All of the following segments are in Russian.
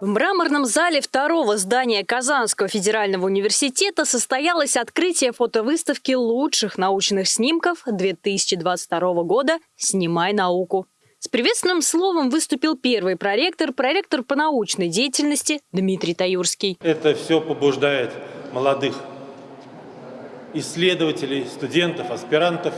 В мраморном зале второго здания Казанского федерального университета состоялось открытие фотовыставки лучших научных снимков 2022 года «Снимай науку». С приветственным словом выступил первый проректор, проректор по научной деятельности Дмитрий Таюрский. Это все побуждает молодых исследователей, студентов, аспирантов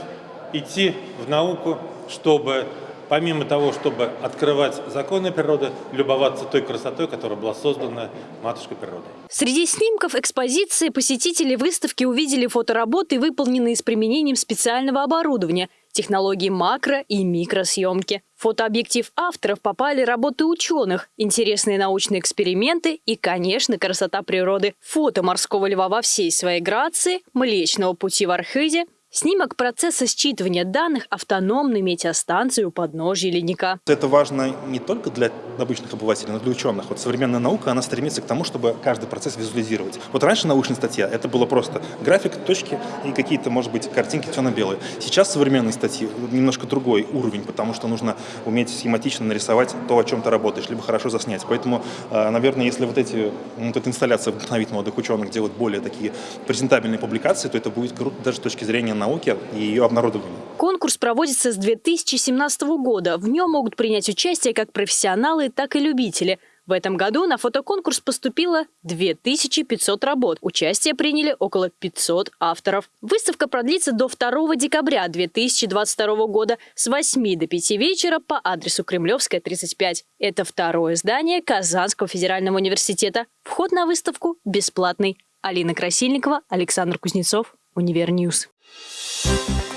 идти в науку, чтобы помимо того, чтобы открывать законы природы, любоваться той красотой, которая была создана матушкой природой. Среди снимков экспозиции посетители выставки увидели фотоработы, выполненные с применением специального оборудования – технологии макро- и микросъемки. В фотообъектив авторов попали работы ученых, интересные научные эксперименты и, конечно, красота природы. Фото морского льва во всей своей грации, Млечного пути в Архизе – Снимок процесса считывания данных автономной метеостанции у подножия ледника. Это важно не только для обычных обывателей, но и для ученых. Вот современная наука, она стремится к тому, чтобы каждый процесс визуализировать. Вот раньше научная статья, это было просто график, точки и какие-то, может быть, картинки черно-белые. Сейчас современные статьи немножко другой уровень, потому что нужно уметь схематично нарисовать то, о чем ты работаешь, либо хорошо заснять. Поэтому, э, наверное, если вот эти, вот эта инсталляция вдохновит молодых ученых делать более такие презентабельные публикации, то это будет круто даже с точки зрения науки и ее обнародования. Конкурс проводится с 2017 года. В нем могут принять участие как профессионалы, так и любители. В этом году на фотоконкурс поступило 2500 работ. Участие приняли около 500 авторов. Выставка продлится до 2 декабря 2022 года с 8 до 5 вечера по адресу Кремлевская, 35. Это второе здание Казанского федерального университета. Вход на выставку бесплатный. Алина Красильникова, Александр Кузнецов, Univer News. Thank you